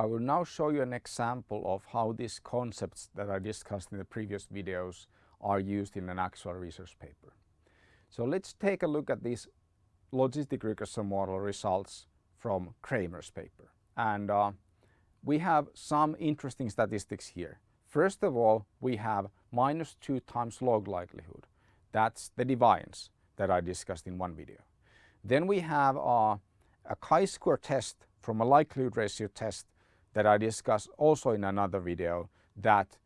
I will now show you an example of how these concepts that I discussed in the previous videos are used in an actual research paper. So let's take a look at these logistic regression model results from Kramer's paper. And uh, we have some interesting statistics here. First of all, we have minus 2 times log likelihood. That's the deviance that I discussed in one video. Then we have uh, a chi-square test from a likelihood ratio test that I discussed also in another video that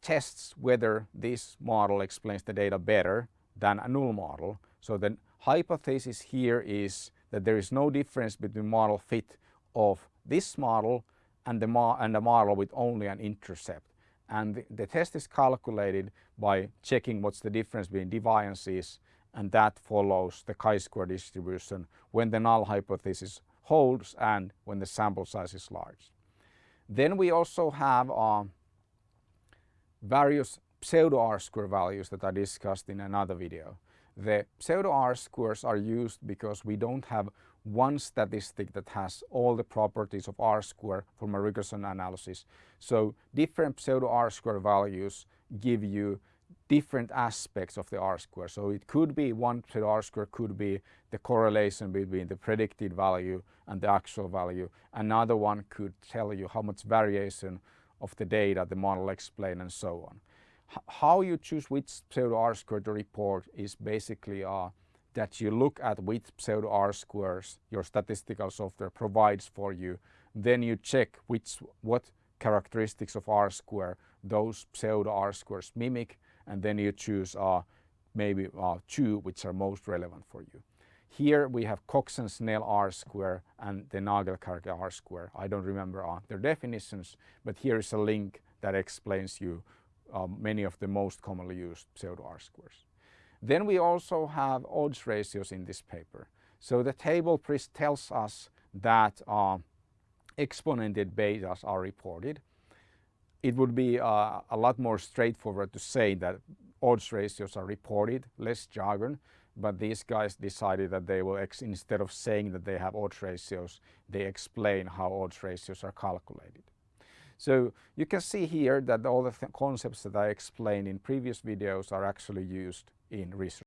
tests whether this model explains the data better than a null model. So the hypothesis here is that there is no difference between model fit of this model and the, mo and the model with only an intercept. And the, the test is calculated by checking what's the difference between deviances and that follows the chi-square distribution when the null hypothesis holds and when the sample size is large. Then we also have uh, various pseudo R-square values that I discussed in another video. The pseudo R-squares are used because we don't have one statistic that has all the properties of R-square from a regression analysis. So different pseudo R-square values give you different aspects of the R-square. So it could be one R-square could be the correlation between the predicted value and the actual value. Another one could tell you how much variation of the data the model explain and so on. H how you choose which pseudo R-square to report is basically uh, that you look at which pseudo R-squares your statistical software provides for you. Then you check which what characteristics of R-square those pseudo R-squares mimic and then you choose uh, maybe uh, two which are most relevant for you. Here we have Cox and Snell R square and the Nagelkerke R square. I don't remember uh, their definitions, but here is a link that explains you um, many of the most commonly used pseudo R squares. Then we also have odds ratios in this paper. So the table tells us that uh, exponented betas are reported it would be uh, a lot more straightforward to say that odds ratios are reported, less jargon, but these guys decided that they will, instead of saying that they have odds ratios, they explain how odds ratios are calculated. So you can see here that all the th concepts that I explained in previous videos are actually used in research.